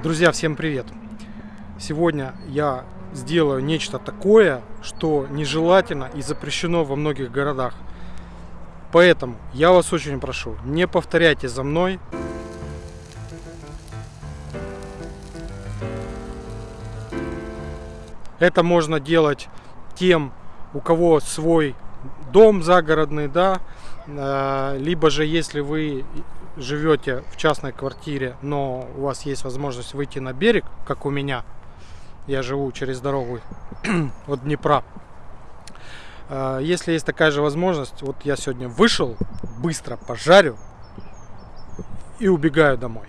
Друзья, всем привет! Сегодня я сделаю нечто такое, что нежелательно и запрещено во многих городах. Поэтому я вас очень прошу, не повторяйте за мной. Это можно делать тем, у кого свой дом загородный, да, э, либо же если вы живете в частной квартире, но у вас есть возможность выйти на берег, как у меня, я живу через дорогу от Днепра. А, если есть такая же возможность, вот я сегодня вышел, быстро пожарю и убегаю домой.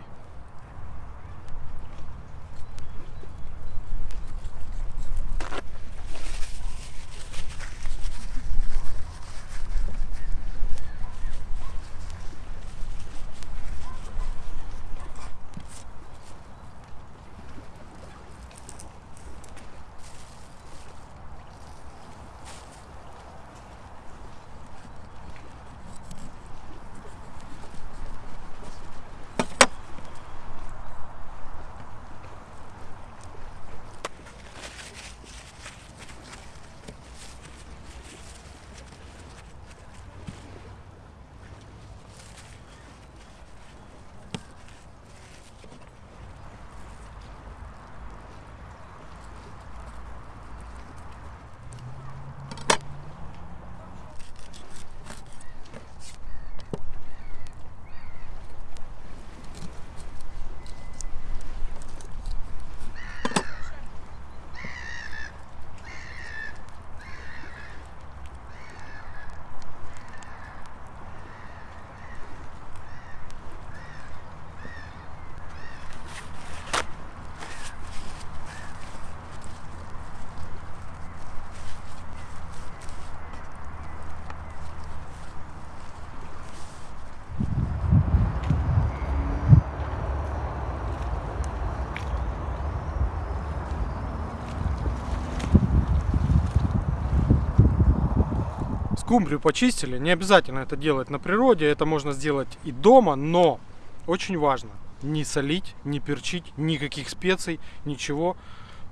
Скумбрию почистили, не обязательно это делать на природе, это можно сделать и дома, но очень важно не солить, не перчить, никаких специй, ничего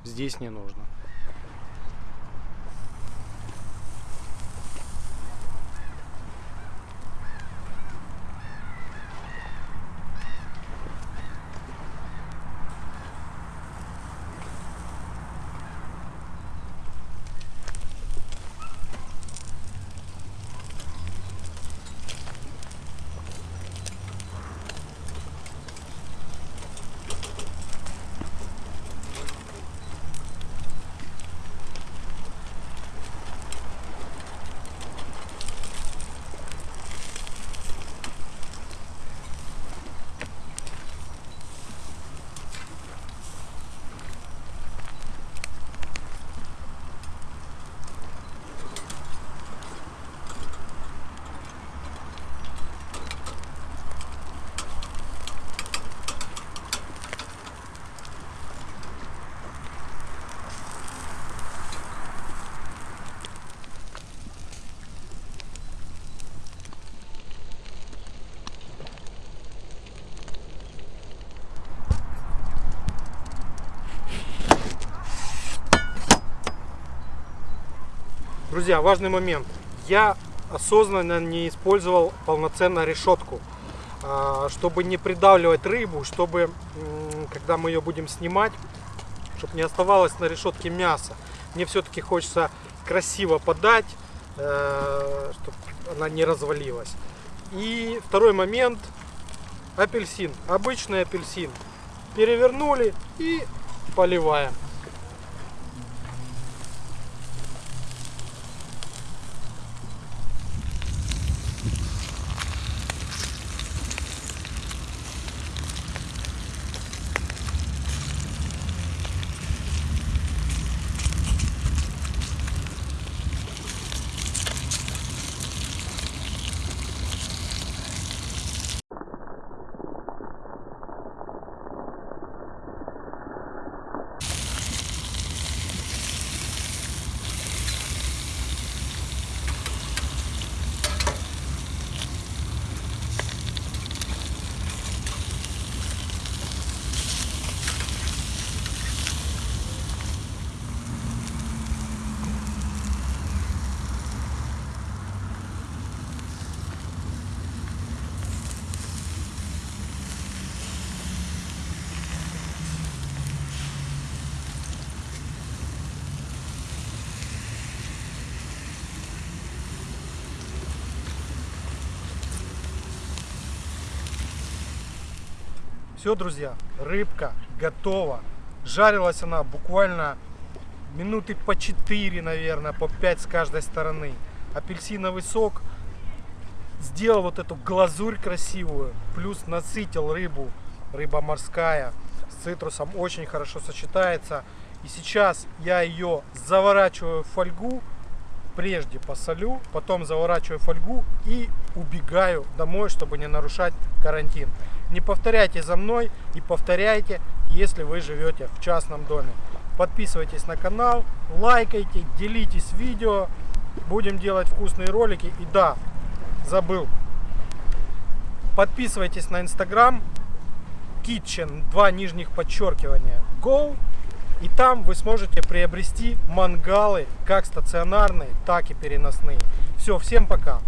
здесь не нужно. Друзья, важный момент. Я осознанно не использовал полноценно решетку, а, чтобы не придавливать рыбу, чтобы, когда мы ее будем снимать, чтобы не оставалось на решетке мяса. Мне все-таки хочется красиво подать, э, чтобы она не развалилась. И второй момент, апельсин, обычный апельсин. Перевернули и поливаем. Все, друзья, рыбка готова. Жарилась она буквально минуты по 4, наверное, по 5 с каждой стороны. Апельсиновый сок сделал вот эту глазурь красивую, плюс насытил рыбу, рыба морская с цитрусом очень хорошо сочетается. И сейчас я ее заворачиваю в фольгу, прежде посолю, потом заворачиваю фольгу и убегаю домой, чтобы не нарушать карантин. Не повторяйте за мной и повторяйте, если вы живете в частном доме. Подписывайтесь на канал, лайкайте, делитесь видео. Будем делать вкусные ролики. И да, забыл. Подписывайтесь на инстаграм kitchen, два нижних подчеркивания, go. И там вы сможете приобрести мангалы как стационарные, так и переносные. Все, всем пока.